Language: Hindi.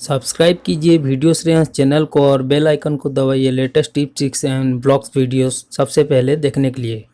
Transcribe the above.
सब्सक्राइब कीजिए वीडियो श्रेयांश चैनल को और बेल आइकन को दबाइए latest tips tricks and blogs videos सबसे पहले देखने के लिए।